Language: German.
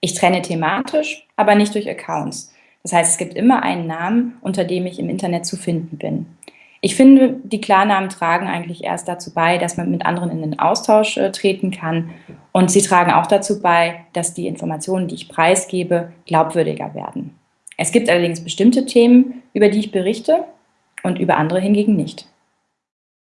Ich trenne thematisch, aber nicht durch Accounts. Das heißt, es gibt immer einen Namen, unter dem ich im Internet zu finden bin. Ich finde, die Klarnamen tragen eigentlich erst dazu bei, dass man mit anderen in den Austausch äh, treten kann. Und sie tragen auch dazu bei, dass die Informationen, die ich preisgebe, glaubwürdiger werden. Es gibt allerdings bestimmte Themen, über die ich berichte und über andere hingegen nicht.